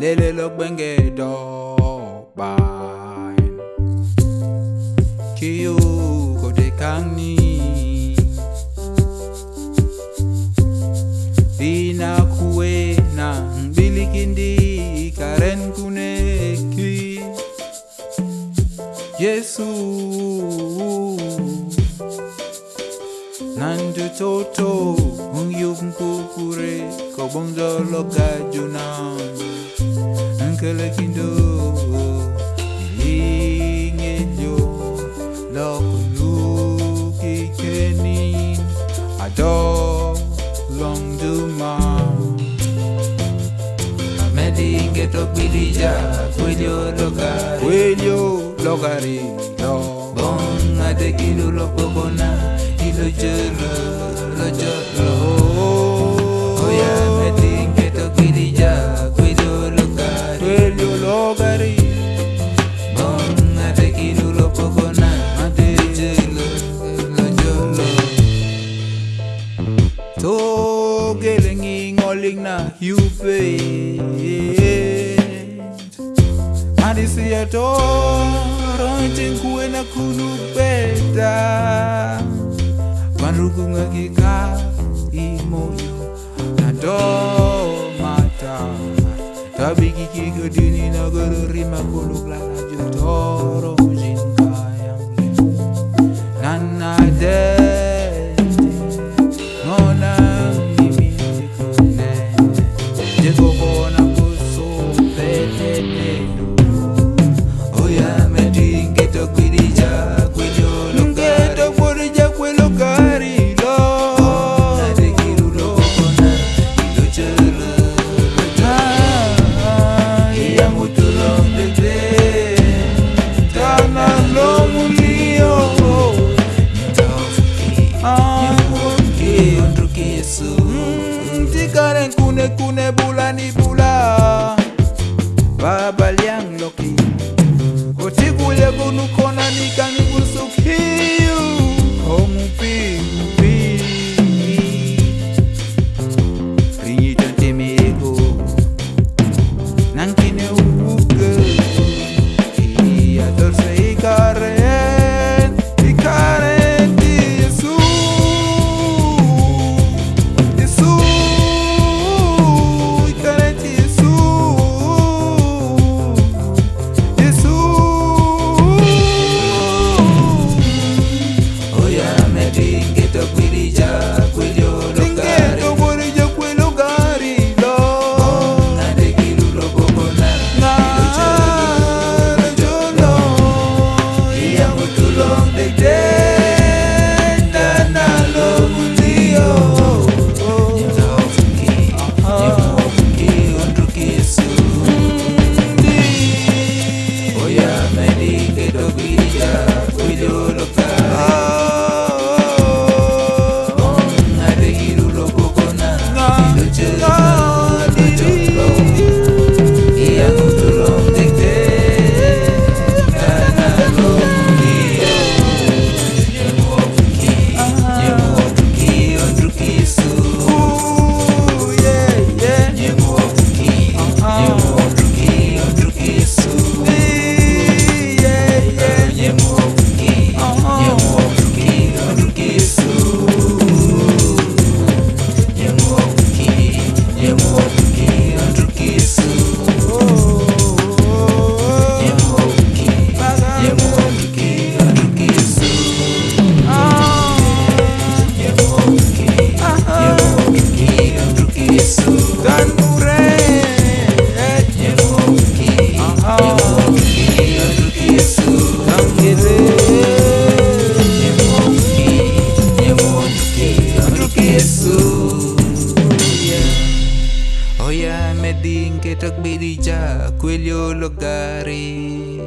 lele lok benge do bain kiu ko de kang ni Ina kuwe na bilikindi karen kuneki Yesu Nandu toto Ung yung kukure Ko bongzo kala kindo Linge yo Lokunu kikenin Ado long duma Amedi ngeto kwilija Kwilio logari. Kwilio logari no. Bon adekilu lopokona Ilo jolo, lo jolo Oh yeah. handisiyatoro chenkuwena kunupeta vanhu kungakika imoyo nandomata tabikikikadini nagororima kuluklala kune bula ni bula. Jesús. Yeah. Hoy me medin que track me di ya, quello logari.